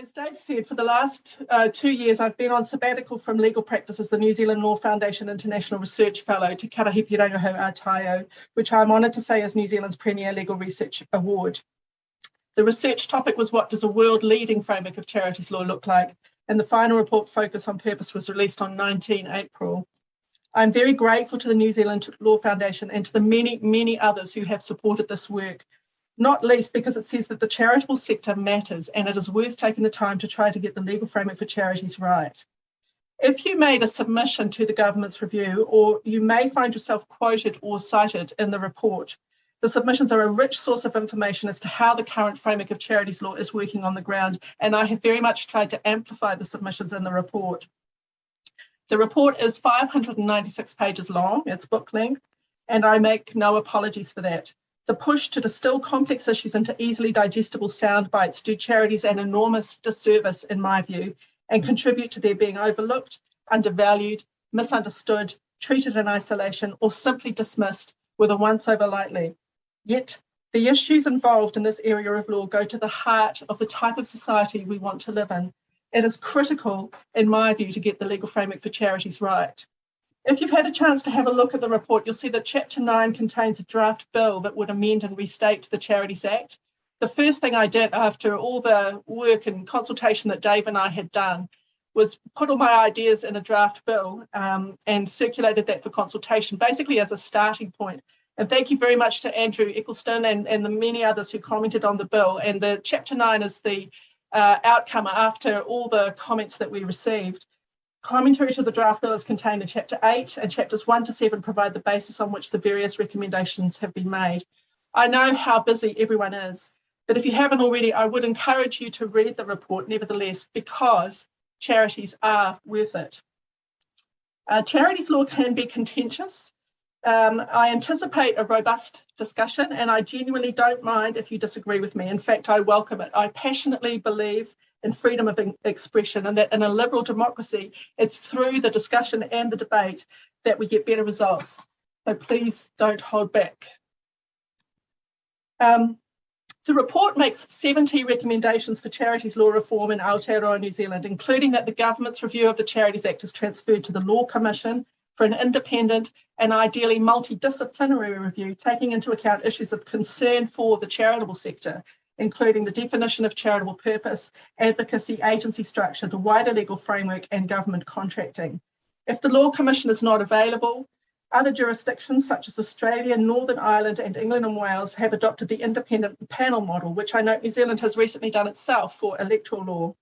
as Dave said, for the last uh, two years, I've been on sabbatical from legal practice as the New Zealand Law Foundation International Research Fellow to Karahipi Rangiho Aotayo, which I'm honoured to say is New Zealand's premier legal research award. The research topic was what does a world-leading framework of charities law look like? And the final report, Focus on Purpose, was released on 19 April. I'm very grateful to the New Zealand Law Foundation and to the many, many others who have supported this work not least because it says that the charitable sector matters and it is worth taking the time to try to get the legal framework for charities right. If you made a submission to the government's review, or you may find yourself quoted or cited in the report, the submissions are a rich source of information as to how the current framework of charities law is working on the ground, and I have very much tried to amplify the submissions in the report. The report is 596 pages long, it's book length, and I make no apologies for that. The push to distill complex issues into easily digestible sound bites do charities an enormous disservice, in my view, and contribute to their being overlooked, undervalued, misunderstood, treated in isolation, or simply dismissed with a once over lightly. Yet, the issues involved in this area of law go to the heart of the type of society we want to live in. It is critical, in my view, to get the legal framework for charities right. If you've had a chance to have a look at the report, you'll see that Chapter 9 contains a draft bill that would amend and restate the Charities Act. The first thing I did after all the work and consultation that Dave and I had done was put all my ideas in a draft bill um, and circulated that for consultation, basically as a starting point. And thank you very much to Andrew Eccleston and, and the many others who commented on the bill. And the Chapter 9 is the uh, outcome after all the comments that we received. Commentary to the draft bill is contained in Chapter 8 and Chapters 1 to 7 provide the basis on which the various recommendations have been made. I know how busy everyone is, but if you haven't already, I would encourage you to read the report nevertheless, because charities are worth it. Uh, charities law can be contentious. Um, I anticipate a robust discussion and I genuinely don't mind if you disagree with me. In fact, I welcome it. I passionately believe and freedom of expression and that in a liberal democracy, it's through the discussion and the debate that we get better results. So please don't hold back. Um, the report makes 70 recommendations for charities law reform in Aotearoa, New Zealand, including that the government's review of the Charities Act is transferred to the Law Commission for an independent and ideally multidisciplinary review, taking into account issues of concern for the charitable sector, including the definition of charitable purpose, advocacy, agency structure, the wider legal framework and government contracting. If the Law Commission is not available, other jurisdictions such as Australia, Northern Ireland and England and Wales have adopted the independent panel model, which I know New Zealand has recently done itself for electoral law.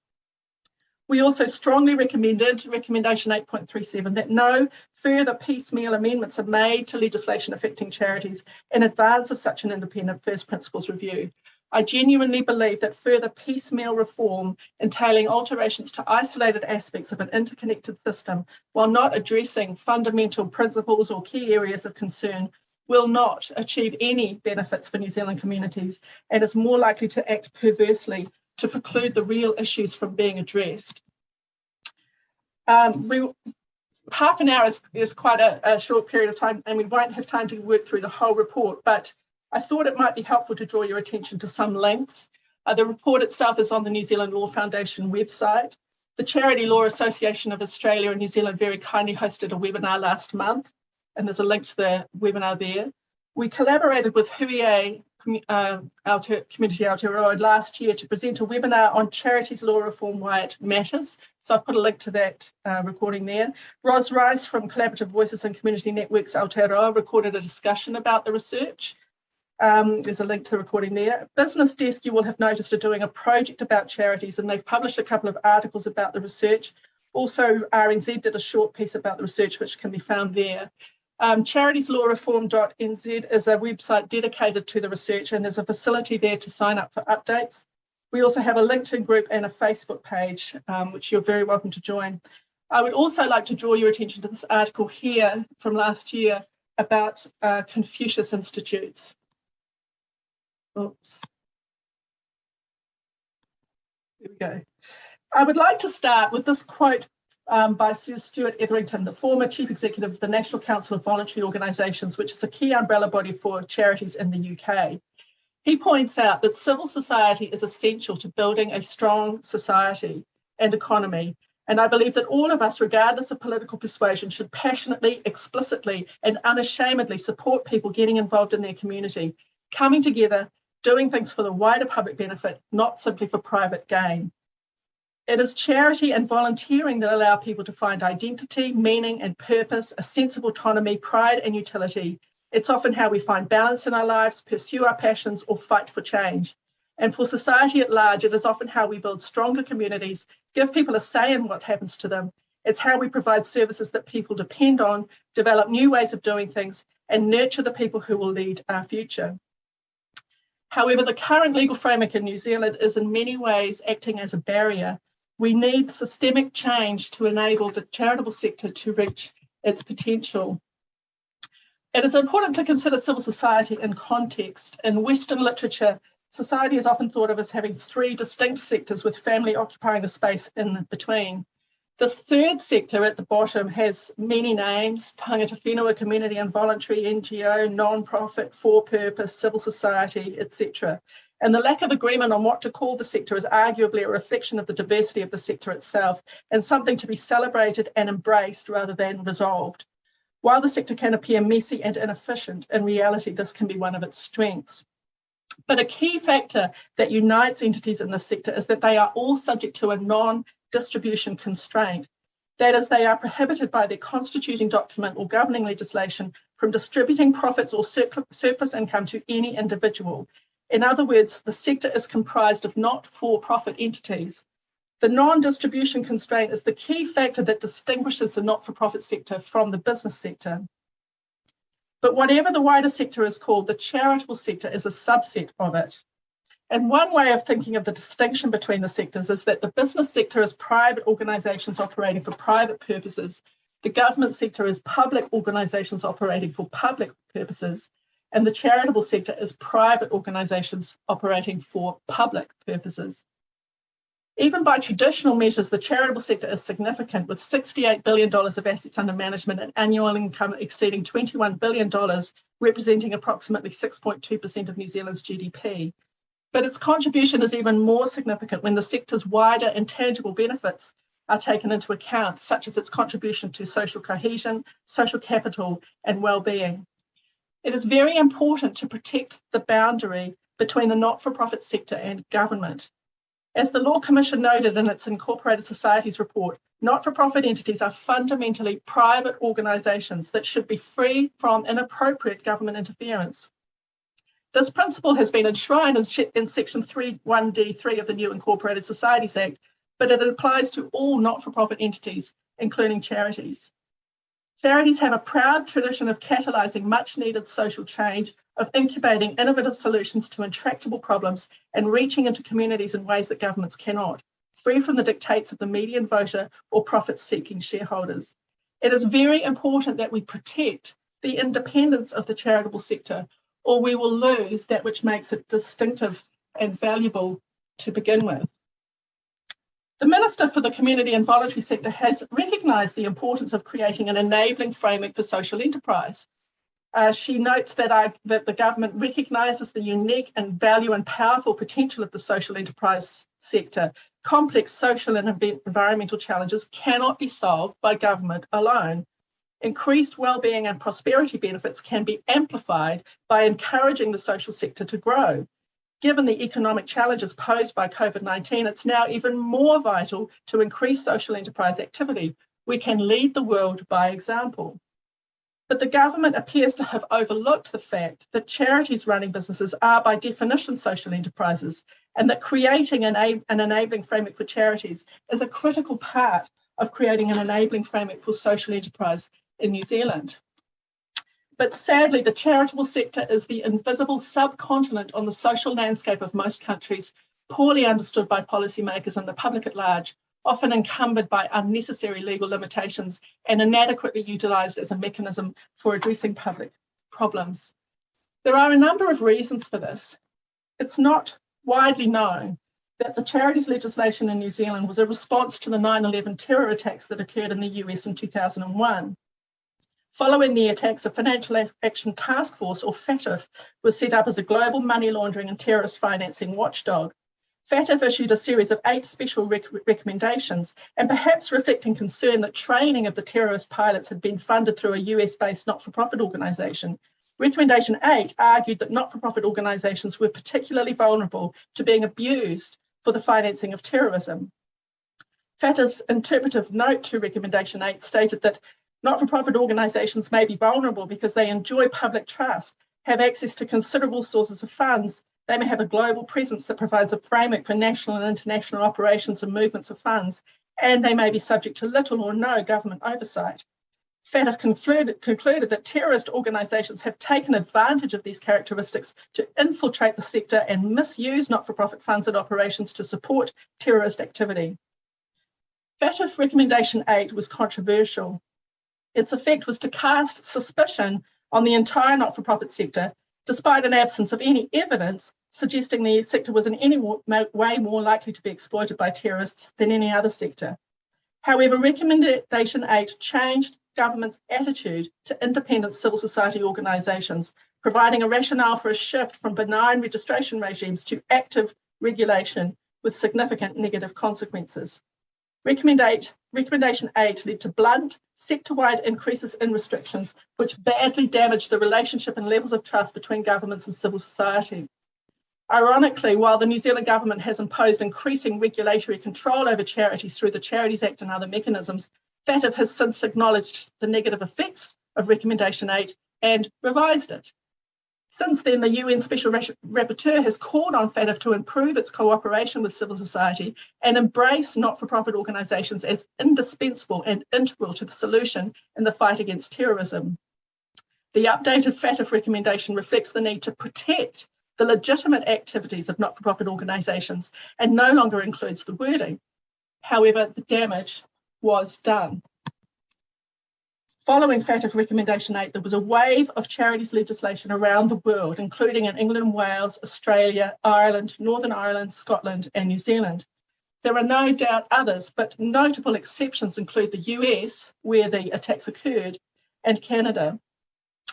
We also strongly recommended, recommendation 8.37, that no further piecemeal amendments are made to legislation affecting charities in advance of such an independent first principles review. I genuinely believe that further piecemeal reform entailing alterations to isolated aspects of an interconnected system while not addressing fundamental principles or key areas of concern will not achieve any benefits for New Zealand communities and is more likely to act perversely to preclude the real issues from being addressed. Um, we, half an hour is, is quite a, a short period of time and we won't have time to work through the whole report, but I thought it might be helpful to draw your attention to some links. Uh, the report itself is on the New Zealand Law Foundation website. The Charity Law Association of Australia and New Zealand very kindly hosted a webinar last month, and there's a link to the webinar there. We collaborated with Huie uh, Community Aotearoa last year to present a webinar on charities law reform, why it matters. So I've put a link to that uh, recording there. Ros Rice from Collaborative Voices and Community Networks Aotearoa recorded a discussion about the research. Um, there's a link to the recording there. Business Desk, you will have noticed, are doing a project about charities and they've published a couple of articles about the research. Also, RNZ did a short piece about the research, which can be found there. Um, charitieslawreform.nz is a website dedicated to the research and there's a facility there to sign up for updates. We also have a LinkedIn group and a Facebook page, um, which you're very welcome to join. I would also like to draw your attention to this article here from last year about uh, Confucius Institutes. Oops. Here we go. I would like to start with this quote um, by Sir Stuart Etherington, the former Chief Executive of the National Council of Voluntary Organisations, which is a key umbrella body for charities in the UK. He points out that civil society is essential to building a strong society and economy. And I believe that all of us, regardless of political persuasion, should passionately, explicitly, and unashamedly support people getting involved in their community, coming together, doing things for the wider public benefit, not simply for private gain. It is charity and volunteering that allow people to find identity, meaning, and purpose, a sense of autonomy, pride, and utility. It's often how we find balance in our lives, pursue our passions, or fight for change. And for society at large, it is often how we build stronger communities, give people a say in what happens to them. It's how we provide services that people depend on, develop new ways of doing things, and nurture the people who will lead our future. However, the current legal framework in New Zealand is in many ways acting as a barrier we need systemic change to enable the charitable sector to reach its potential. It is important to consider civil society in context. In Western literature, society is often thought of as having three distinct sectors with family occupying the space in between. This third sector at the bottom has many names, tangata whenua, community and voluntary, NGO, non-profit, for-purpose, civil society, etc. And the lack of agreement on what to call the sector is arguably a reflection of the diversity of the sector itself and something to be celebrated and embraced rather than resolved. While the sector can appear messy and inefficient, in reality, this can be one of its strengths. But a key factor that unites entities in this sector is that they are all subject to a non-distribution constraint. That is, they are prohibited by their constituting document or governing legislation from distributing profits or surplus income to any individual, in other words, the sector is comprised of not-for-profit entities. The non-distribution constraint is the key factor that distinguishes the not-for-profit sector from the business sector. But whatever the wider sector is called, the charitable sector is a subset of it. And one way of thinking of the distinction between the sectors is that the business sector is private organisations operating for private purposes. The government sector is public organisations operating for public purposes and the charitable sector is private organisations operating for public purposes. Even by traditional measures, the charitable sector is significant with $68 billion of assets under management and annual income exceeding $21 billion, representing approximately 6.2% of New Zealand's GDP. But its contribution is even more significant when the sector's wider and tangible benefits are taken into account, such as its contribution to social cohesion, social capital, and well-being. It is very important to protect the boundary between the not-for-profit sector and government. As the Law Commission noted in its Incorporated Societies report, not-for-profit entities are fundamentally private organisations that should be free from inappropriate government interference. This principle has been enshrined in section 31D3 of the new Incorporated Societies Act, but it applies to all not-for-profit entities, including charities. Charities have a proud tradition of catalysing much needed social change, of incubating innovative solutions to intractable problems and reaching into communities in ways that governments cannot, free from the dictates of the median voter or profit-seeking shareholders. It is very important that we protect the independence of the charitable sector or we will lose that which makes it distinctive and valuable to begin with. The Minister for the Community and Voluntary Sector has recognised the importance of creating an enabling framework for social enterprise. Uh, she notes that, I, that the government recognises the unique and value and powerful potential of the social enterprise sector. Complex social and environmental challenges cannot be solved by government alone. Increased well-being and prosperity benefits can be amplified by encouraging the social sector to grow. Given the economic challenges posed by COVID-19, it's now even more vital to increase social enterprise activity. We can lead the world by example. But the government appears to have overlooked the fact that charities running businesses are by definition social enterprises and that creating an, an enabling framework for charities is a critical part of creating an enabling framework for social enterprise in New Zealand. But sadly, the charitable sector is the invisible subcontinent on the social landscape of most countries, poorly understood by policymakers and the public at large, often encumbered by unnecessary legal limitations and inadequately utilised as a mechanism for addressing public problems. There are a number of reasons for this. It's not widely known that the charities legislation in New Zealand was a response to the 9-11 terror attacks that occurred in the US in 2001. Following the attacks, a Financial Action Task Force, or FATF, was set up as a global money laundering and terrorist financing watchdog. FATF issued a series of eight special rec recommendations, and perhaps reflecting concern that training of the terrorist pilots had been funded through a US-based not-for-profit organisation. Recommendation 8 argued that not-for-profit organisations were particularly vulnerable to being abused for the financing of terrorism. FATF's interpretive note to Recommendation 8 stated that not-for-profit organisations may be vulnerable because they enjoy public trust, have access to considerable sources of funds, they may have a global presence that provides a framework for national and international operations and movements of funds, and they may be subject to little or no government oversight. FATF concluded, concluded that terrorist organisations have taken advantage of these characteristics to infiltrate the sector and misuse not-for-profit funds and operations to support terrorist activity. FATF Recommendation 8 was controversial. Its effect was to cast suspicion on the entire not-for-profit sector despite an absence of any evidence suggesting the sector was in any way more likely to be exploited by terrorists than any other sector. However, Recommendation 8 changed government's attitude to independent civil society organisations, providing a rationale for a shift from benign registration regimes to active regulation with significant negative consequences. Recommendation 8 led to blunt, sector-wide increases in restrictions, which badly damaged the relationship and levels of trust between governments and civil society. Ironically, while the New Zealand government has imposed increasing regulatory control over charities through the Charities Act and other mechanisms, FATF has since acknowledged the negative effects of Recommendation 8 and revised it. Since then, the UN Special Rapporteur has called on FATF to improve its cooperation with civil society and embrace not-for-profit organisations as indispensable and integral to the solution in the fight against terrorism. The updated FATF recommendation reflects the need to protect the legitimate activities of not-for-profit organisations and no longer includes the wording. However, the damage was done. Following FATF Recommendation 8, there was a wave of charities legislation around the world, including in England, Wales, Australia, Ireland, Northern Ireland, Scotland, and New Zealand. There are no doubt others, but notable exceptions include the US, where the attacks occurred, and Canada.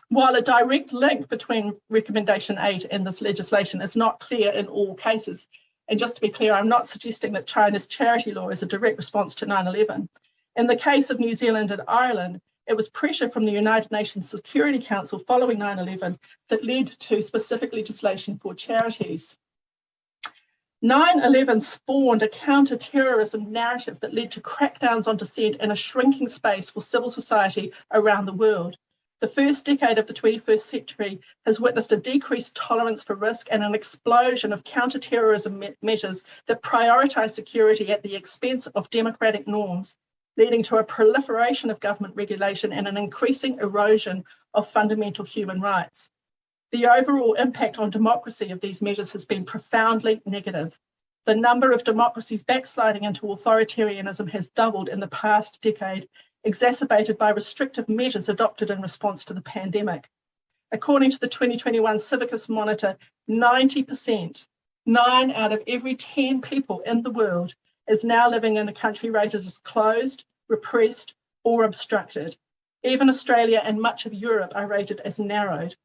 While a direct link between Recommendation 8 and this legislation is not clear in all cases, and just to be clear, I'm not suggesting that China's charity law is a direct response to 9 11. In the case of New Zealand and Ireland, it was pressure from the United Nations Security Council following 9-11 that led to specific legislation for charities. 9-11 spawned a counter-terrorism narrative that led to crackdowns on dissent and a shrinking space for civil society around the world. The first decade of the 21st century has witnessed a decreased tolerance for risk and an explosion of counter-terrorism me measures that prioritise security at the expense of democratic norms leading to a proliferation of government regulation and an increasing erosion of fundamental human rights. The overall impact on democracy of these measures has been profoundly negative. The number of democracies backsliding into authoritarianism has doubled in the past decade, exacerbated by restrictive measures adopted in response to the pandemic. According to the 2021 Civicus Monitor, 90%, nine out of every 10 people in the world is now living in a country rated as closed, repressed, or obstructed. Even Australia and much of Europe are rated as narrowed.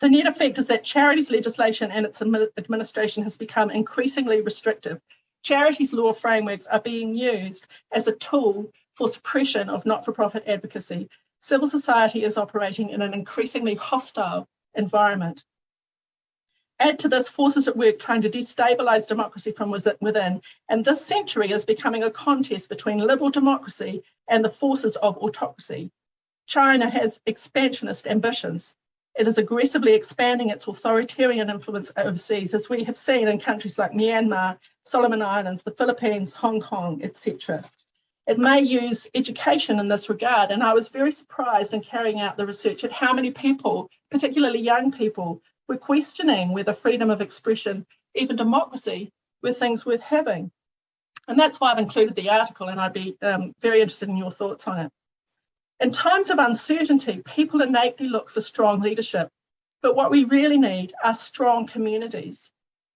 The net effect is that charities legislation and its administration has become increasingly restrictive. Charities law frameworks are being used as a tool for suppression of not-for-profit advocacy. Civil society is operating in an increasingly hostile environment. Add to this forces at work trying to destabilise democracy from within, and this century is becoming a contest between liberal democracy and the forces of autocracy. China has expansionist ambitions. It is aggressively expanding its authoritarian influence overseas, as we have seen in countries like Myanmar, Solomon Islands, the Philippines, Hong Kong, etc. It may use education in this regard, and I was very surprised in carrying out the research at how many people, particularly young people, we're questioning whether freedom of expression, even democracy, were things worth having. And that's why I've included the article and I'd be um, very interested in your thoughts on it. In times of uncertainty, people innately look for strong leadership, but what we really need are strong communities.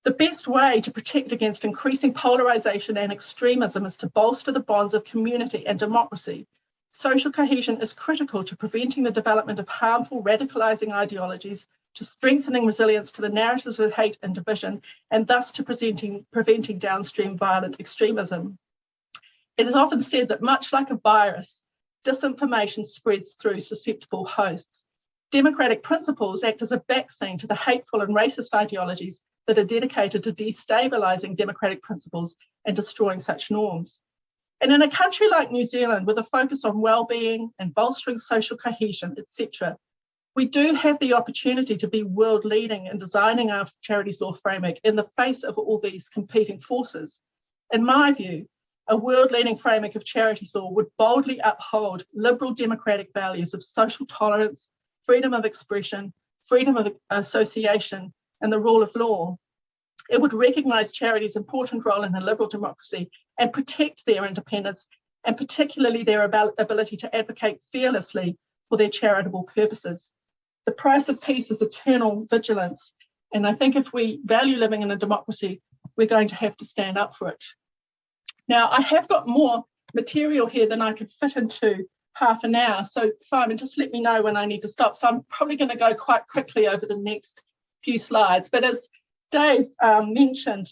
The best way to protect against increasing polarisation and extremism is to bolster the bonds of community and democracy. Social cohesion is critical to preventing the development of harmful radicalising ideologies, to strengthening resilience to the narratives of hate and division, and thus to preventing, preventing downstream violent extremism. It is often said that much like a virus, disinformation spreads through susceptible hosts. Democratic principles act as a vaccine to the hateful and racist ideologies that are dedicated to destabilising democratic principles and destroying such norms. And in a country like New Zealand, with a focus on well-being and bolstering social cohesion, etc., we do have the opportunity to be world leading in designing our charities law framework in the face of all these competing forces. In my view, a world leading framework of charities law would boldly uphold liberal democratic values of social tolerance, freedom of expression, freedom of association, and the rule of law. It would recognise charities' important role in a liberal democracy and protect their independence, and particularly their ability to advocate fearlessly for their charitable purposes. The price of peace is eternal vigilance, and I think if we value living in a democracy, we're going to have to stand up for it. Now, I have got more material here than I could fit into half an hour. So Simon, just let me know when I need to stop. So I'm probably going to go quite quickly over the next few slides. But as Dave um, mentioned,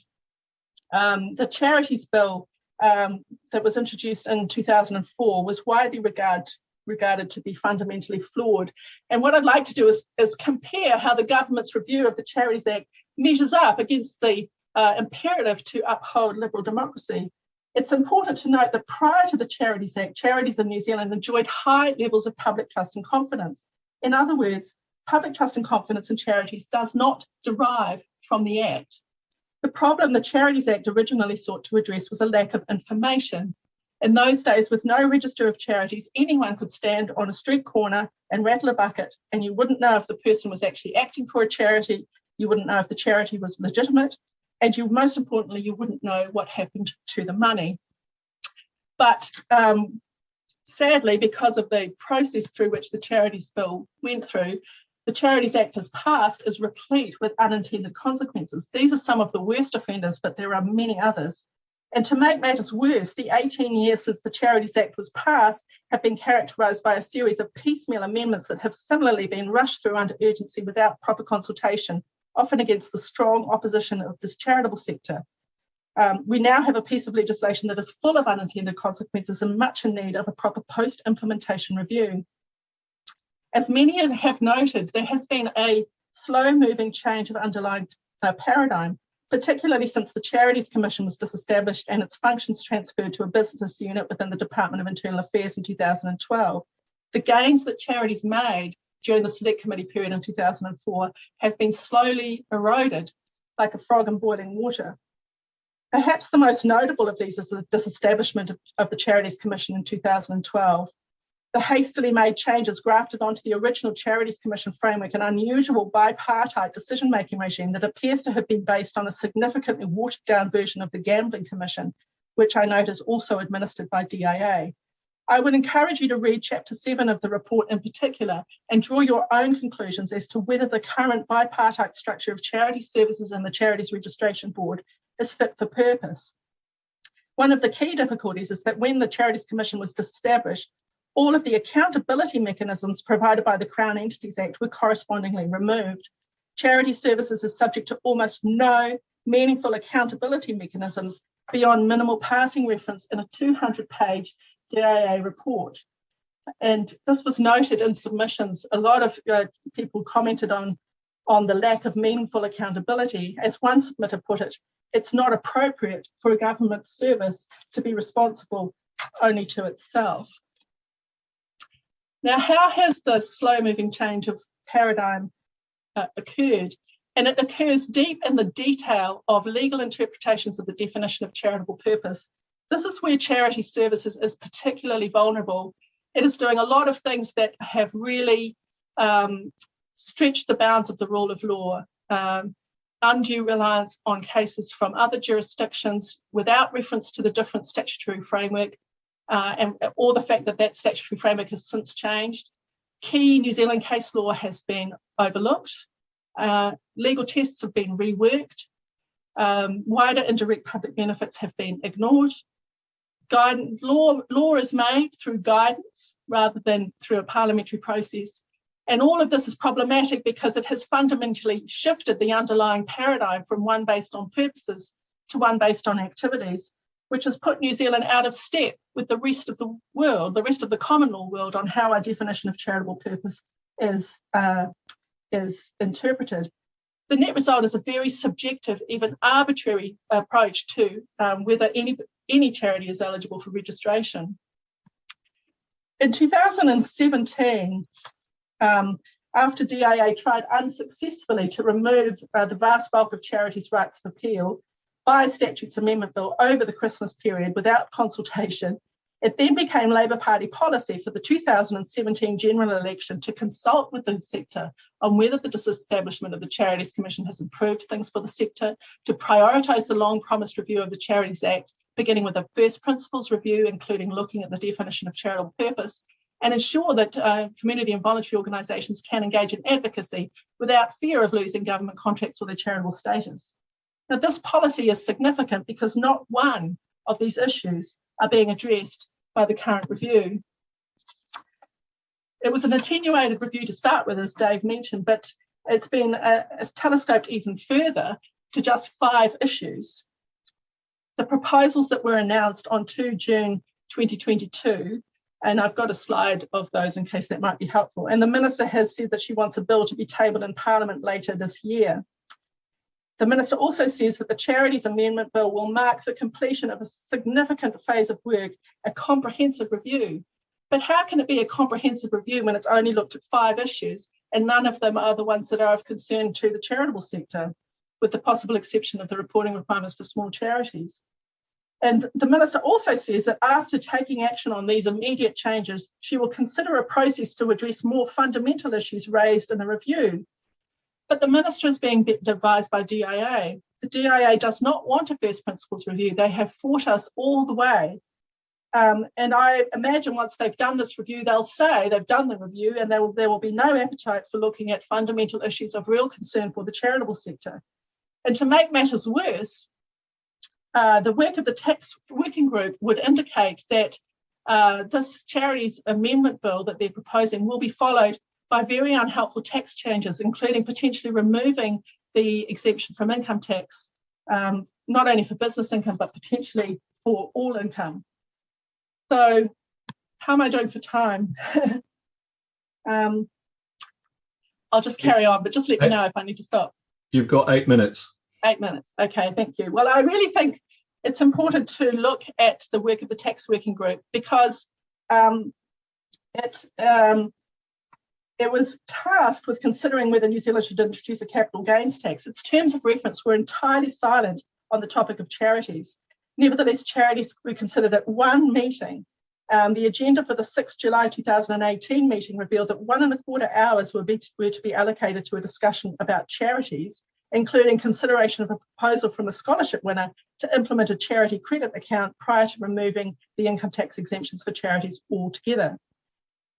um, the charities bill um, that was introduced in 2004 was widely regard, regarded to be fundamentally flawed. And what I'd like to do is, is compare how the government's review of the Charities Act measures up against the uh, imperative to uphold liberal democracy. It's important to note that prior to the Charities Act, charities in New Zealand enjoyed high levels of public trust and confidence. In other words, public trust and confidence in charities does not derive from the Act. The problem the Charities Act originally sought to address was a lack of information. In those days, with no register of charities, anyone could stand on a street corner and rattle a bucket, and you wouldn't know if the person was actually acting for a charity, you wouldn't know if the charity was legitimate, and you most importantly, you wouldn't know what happened to the money. But um, sadly, because of the process through which the Charities Bill went through, the Charities Act as passed is replete with unintended consequences. These are some of the worst offenders, but there are many others. And to make matters worse, the 18 years since the Charities Act was passed have been characterised by a series of piecemeal amendments that have similarly been rushed through under urgency without proper consultation often against the strong opposition of this charitable sector. Um, we now have a piece of legislation that is full of unintended consequences and much in need of a proper post-implementation review. As many have noted, there has been a slow-moving change of underlying uh, paradigm, particularly since the Charities Commission was disestablished and its functions transferred to a business unit within the Department of Internal Affairs in 2012. The gains that charities made during the select committee period in 2004 have been slowly eroded like a frog in boiling water. Perhaps the most notable of these is the disestablishment of, of the Charities Commission in 2012. The hastily made changes grafted onto the original Charities Commission framework an unusual bipartite decision-making regime that appears to have been based on a significantly watered down version of the Gambling Commission, which I note is also administered by DIA. I would encourage you to read chapter seven of the report in particular and draw your own conclusions as to whether the current bipartite structure of charity services and the Charities Registration Board is fit for purpose. One of the key difficulties is that when the Charities Commission was disestablished, all of the accountability mechanisms provided by the Crown Entities Act were correspondingly removed. Charity services are subject to almost no meaningful accountability mechanisms beyond minimal passing reference in a 200 page DIA report. And this was noted in submissions. A lot of uh, people commented on, on the lack of meaningful accountability. As one submitter put it, it's not appropriate for a government service to be responsible only to itself. Now, how has the slow moving change of paradigm uh, occurred? And it occurs deep in the detail of legal interpretations of the definition of charitable purpose this is where charity services is particularly vulnerable. It is doing a lot of things that have really um, stretched the bounds of the rule of law. Um, undue reliance on cases from other jurisdictions without reference to the different statutory framework uh, and or the fact that that statutory framework has since changed. Key New Zealand case law has been overlooked. Uh, legal tests have been reworked. Um, wider indirect public benefits have been ignored guidance, law, law is made through guidance rather than through a parliamentary process. And all of this is problematic because it has fundamentally shifted the underlying paradigm from one based on purposes to one based on activities, which has put New Zealand out of step with the rest of the world, the rest of the common law world on how our definition of charitable purpose is, uh, is interpreted. The net result is a very subjective, even arbitrary approach to um, whether any, any charity is eligible for registration. In 2017, um, after DIA tried unsuccessfully to remove uh, the vast bulk of charities' rights of appeal by a statutes amendment bill over the Christmas period without consultation, it then became Labour Party policy for the 2017 general election to consult with the sector on whether the disestablishment of the Charities Commission has improved things for the sector, to prioritise the long promised review of the Charities Act, beginning with a first principles review, including looking at the definition of charitable purpose, and ensure that uh, community and voluntary organisations can engage in advocacy without fear of losing government contracts or their charitable status. Now, this policy is significant because not one of these issues are being addressed by the current review. It was an attenuated review to start with, as Dave mentioned, but it's been uh, telescoped even further to just five issues. The proposals that were announced on 2 June 2022 and I've got a slide of those in case that might be helpful. And the Minister has said that she wants a bill to be tabled in Parliament later this year. The Minister also says that the Charities Amendment Bill will mark the completion of a significant phase of work, a comprehensive review. But how can it be a comprehensive review when it's only looked at five issues and none of them are the ones that are of concern to the charitable sector, with the possible exception of the reporting requirements for small charities? And the minister also says that after taking action on these immediate changes, she will consider a process to address more fundamental issues raised in the review. But the minister is being advised by DIA. The DIA does not want a first principles review. They have fought us all the way. Um, and I imagine once they've done this review, they'll say they've done the review and there will, there will be no appetite for looking at fundamental issues of real concern for the charitable sector. And to make matters worse, uh, the work of the tax working group would indicate that uh, this charities amendment bill that they're proposing will be followed by very unhelpful tax changes, including potentially removing the exemption from income tax, um, not only for business income, but potentially for all income. So how am I doing for time? um, I'll just carry on, but just let me know if I need to stop. You've got eight minutes. Eight minutes. Okay, thank you. Well, I really think it's important to look at the work of the tax working group because um, it, um, it was tasked with considering whether New Zealand should introduce a capital gains tax. Its terms of reference were entirely silent on the topic of charities. Nevertheless, charities were considered at one meeting. Um, the agenda for the 6th July 2018 meeting revealed that one and a quarter hours were, be, were to be allocated to a discussion about charities including consideration of a proposal from a scholarship winner to implement a charity credit account prior to removing the income tax exemptions for charities altogether.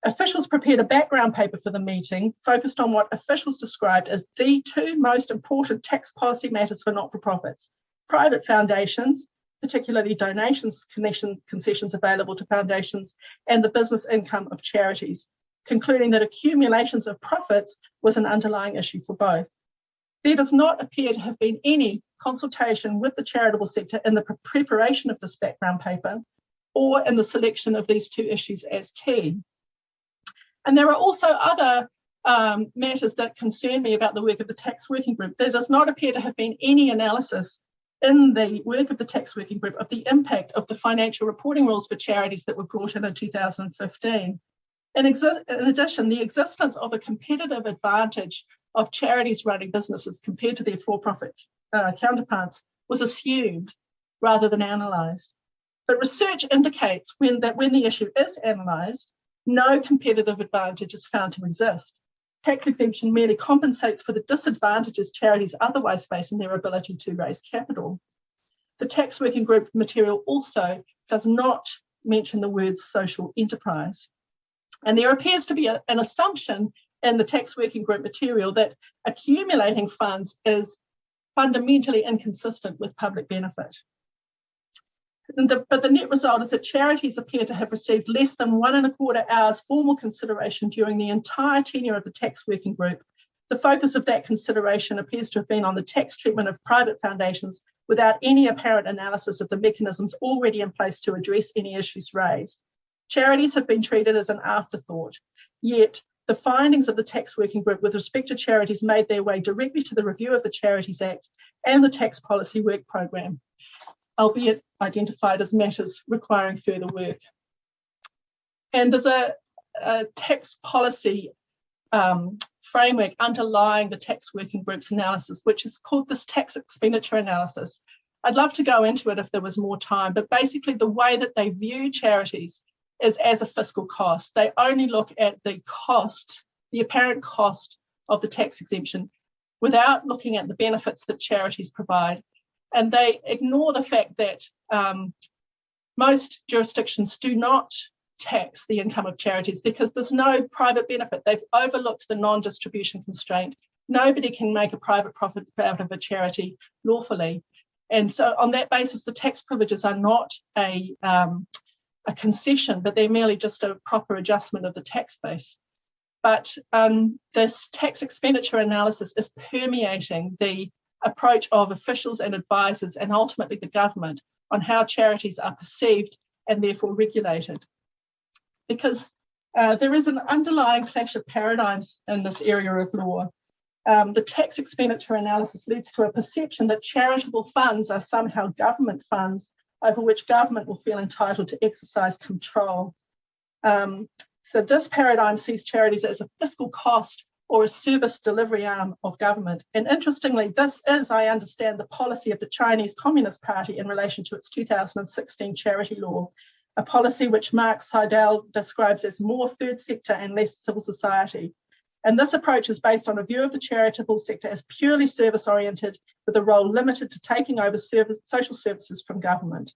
Officials prepared a background paper for the meeting focused on what officials described as the two most important tax policy matters for not-for-profits, private foundations, particularly donations concessions available to foundations, and the business income of charities, concluding that accumulations of profits was an underlying issue for both. There does not appear to have been any consultation with the charitable sector in the preparation of this background paper or in the selection of these two issues as key. And there are also other um, matters that concern me about the work of the tax working group. There does not appear to have been any analysis in the work of the tax working group of the impact of the financial reporting rules for charities that were brought in in 2015. In, in addition, the existence of a competitive advantage of charities running businesses compared to their for-profit uh, counterparts was assumed rather than analysed. But research indicates when that when the issue is analysed, no competitive advantage is found to exist. Tax exemption merely compensates for the disadvantages charities otherwise face in their ability to raise capital. The tax working group material also does not mention the words social enterprise. And there appears to be a, an assumption in the tax working group material that accumulating funds is fundamentally inconsistent with public benefit. The, but the net result is that charities appear to have received less than one and a quarter hours formal consideration during the entire tenure of the tax working group. The focus of that consideration appears to have been on the tax treatment of private foundations without any apparent analysis of the mechanisms already in place to address any issues raised. Charities have been treated as an afterthought, yet the findings of the tax working group with respect to charities made their way directly to the review of the Charities Act and the tax policy work programme, albeit identified as matters requiring further work. And there's a, a tax policy um, framework underlying the tax working group's analysis, which is called this tax expenditure analysis. I'd love to go into it if there was more time, but basically the way that they view charities is as a fiscal cost. They only look at the cost, the apparent cost of the tax exemption without looking at the benefits that charities provide. And they ignore the fact that um, most jurisdictions do not tax the income of charities because there's no private benefit. They've overlooked the non-distribution constraint. Nobody can make a private profit out of a charity lawfully. And so on that basis, the tax privileges are not a, um, a concession, but they're merely just a proper adjustment of the tax base. But um, this tax expenditure analysis is permeating the approach of officials and advisors and ultimately the government on how charities are perceived and therefore regulated. Because uh, there is an underlying clash of paradigms in this area of law. Um, the tax expenditure analysis leads to a perception that charitable funds are somehow government funds over which government will feel entitled to exercise control. Um, so this paradigm sees charities as a fiscal cost or a service delivery arm of government. And interestingly, this is, I understand, the policy of the Chinese Communist Party in relation to its 2016 charity law, a policy which Mark Sidel describes as more third sector and less civil society. And this approach is based on a view of the charitable sector as purely service oriented with a role limited to taking over service, social services from government.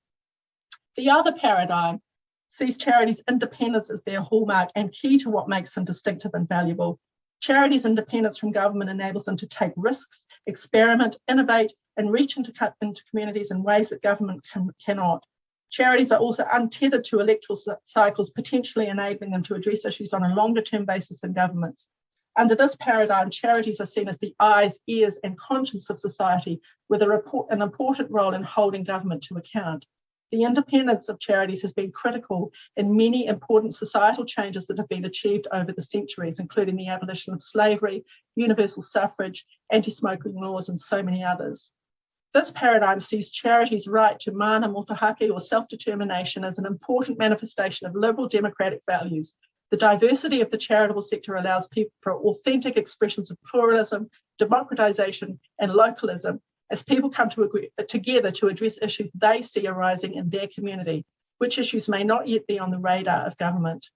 The other paradigm sees charities' independence as their hallmark and key to what makes them distinctive and valuable. Charities' independence from government enables them to take risks, experiment, innovate, and reach into, into communities in ways that government can, cannot. Charities are also untethered to electoral cycles, potentially enabling them to address issues on a longer term basis than governments. Under this paradigm, charities are seen as the eyes, ears, and conscience of society, with report, an important role in holding government to account. The independence of charities has been critical in many important societal changes that have been achieved over the centuries, including the abolition of slavery, universal suffrage, anti-smoking laws, and so many others. This paradigm sees charities' right to mana motuhake or self-determination as an important manifestation of liberal democratic values the diversity of the charitable sector allows people for authentic expressions of pluralism, democratisation and localism as people come to agree, together to address issues they see arising in their community, which issues may not yet be on the radar of government.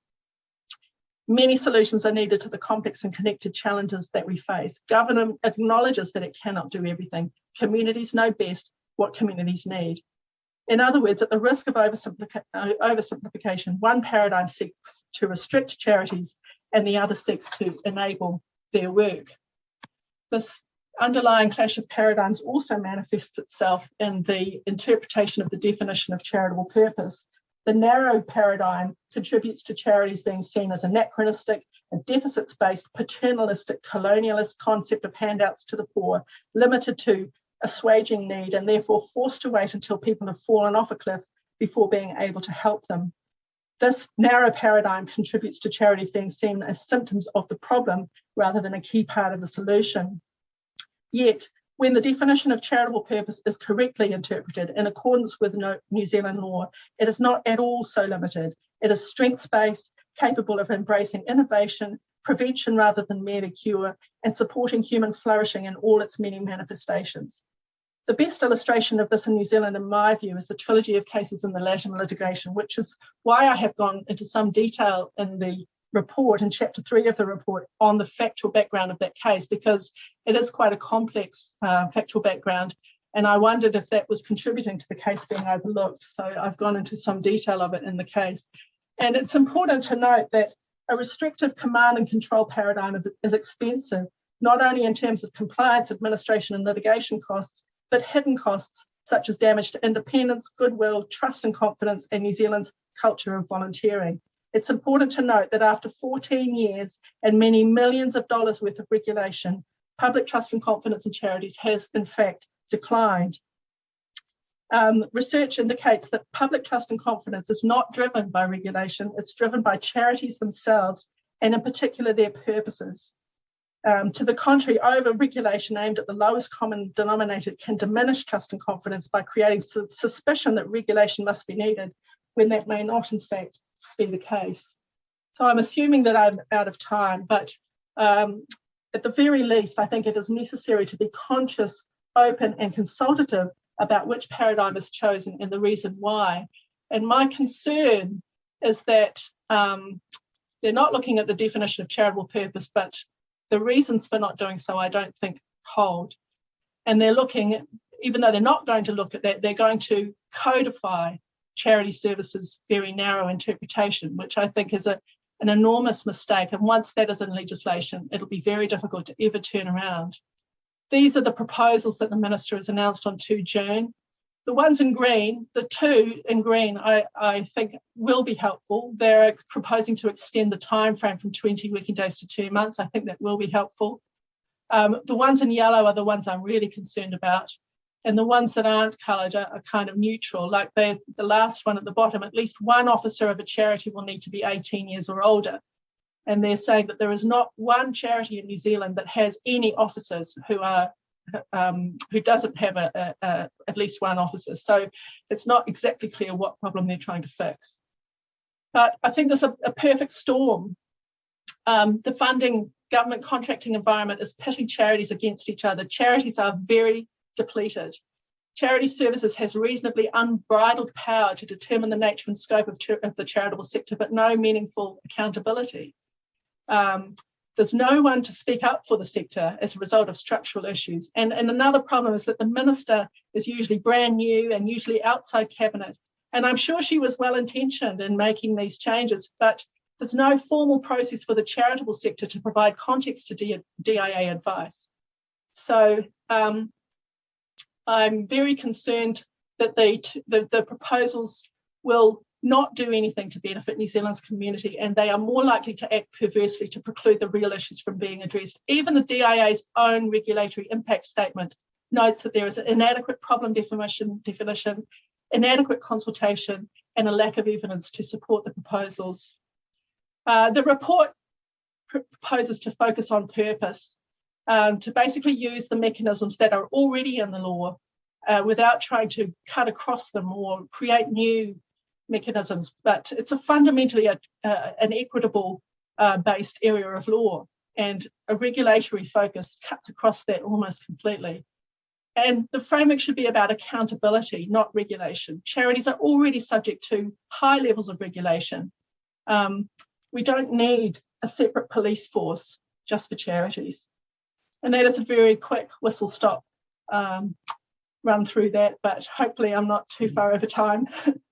Many solutions are needed to the complex and connected challenges that we face. Government acknowledges that it cannot do everything. Communities know best what communities need. In other words, at the risk of uh, oversimplification, one paradigm seeks to restrict charities and the other seeks to enable their work. This underlying clash of paradigms also manifests itself in the interpretation of the definition of charitable purpose. The narrow paradigm contributes to charities being seen as anachronistic, a deficits-based, paternalistic, colonialist concept of handouts to the poor, limited to assuaging need and therefore forced to wait until people have fallen off a cliff before being able to help them. This narrow paradigm contributes to charities being seen as symptoms of the problem rather than a key part of the solution. Yet, when the definition of charitable purpose is correctly interpreted in accordance with New Zealand law, it is not at all so limited. It is strengths-based, capable of embracing innovation, prevention rather than merely cure, and supporting human flourishing in all its many manifestations. The best illustration of this in New Zealand, in my view, is the trilogy of cases in the Latimer litigation, which is why I have gone into some detail in the report, and chapter three of the report, on the factual background of that case, because it is quite a complex uh, factual background. And I wondered if that was contributing to the case being overlooked. So I've gone into some detail of it in the case. And it's important to note that a restrictive command and control paradigm is expensive, not only in terms of compliance, administration, and litigation costs, but hidden costs such as damage to independence, goodwill, trust and confidence, and New Zealand's culture of volunteering. It's important to note that after 14 years and many millions of dollars worth of regulation, public trust and confidence in charities has in fact declined. Um, research indicates that public trust and confidence is not driven by regulation, it's driven by charities themselves and in particular their purposes. Um, to the contrary, over-regulation aimed at the lowest common denominator can diminish trust and confidence by creating su suspicion that regulation must be needed when that may not in fact be the case. So I'm assuming that I'm out of time, but um, at the very least, I think it is necessary to be conscious, open and consultative about which paradigm is chosen and the reason why. And my concern is that um, they're not looking at the definition of charitable purpose, but the reasons for not doing so, I don't think hold. And they're looking, even though they're not going to look at that, they're going to codify charity services very narrow interpretation, which I think is a, an enormous mistake. And once that is in legislation, it'll be very difficult to ever turn around. These are the proposals that the Minister has announced on 2 June. The ones in green, the two in green, I, I think will be helpful. They're proposing to extend the time frame from 20 working days to two months. I think that will be helpful. Um, the ones in yellow are the ones I'm really concerned about. And the ones that aren't coloured are, are, kind of neutral, like the last one at the bottom, at least one officer of a charity will need to be 18 years or older. And they're saying that there is not one charity in New Zealand that has any officers who are um, who doesn't have a, a, a, at least one officer. So it's not exactly clear what problem they're trying to fix. But I think there's a, a perfect storm. Um, the funding government contracting environment is pitting charities against each other. Charities are very depleted. Charity Services has reasonably unbridled power to determine the nature and scope of, of the charitable sector, but no meaningful accountability. Um, there's no one to speak up for the sector as a result of structural issues. And, and another problem is that the minister is usually brand new and usually outside cabinet. And I'm sure she was well intentioned in making these changes, but there's no formal process for the charitable sector to provide context to DIA advice. So um, I'm very concerned that the, the, proposals will not do anything to benefit New Zealand's community and they are more likely to act perversely to preclude the real issues from being addressed. Even the DIA's own regulatory impact statement notes that there is an inadequate problem definition, definition inadequate consultation and a lack of evidence to support the proposals. Uh, the report proposes to focus on purpose, um, to basically use the mechanisms that are already in the law uh, without trying to cut across them or create new mechanisms, but it's a fundamentally a, uh, an equitable uh, based area of law and a regulatory focus cuts across that almost completely. And the framework should be about accountability, not regulation. Charities are already subject to high levels of regulation. Um, we don't need a separate police force just for charities. And that is a very quick whistle stop um, run through that, but hopefully I'm not too far over time.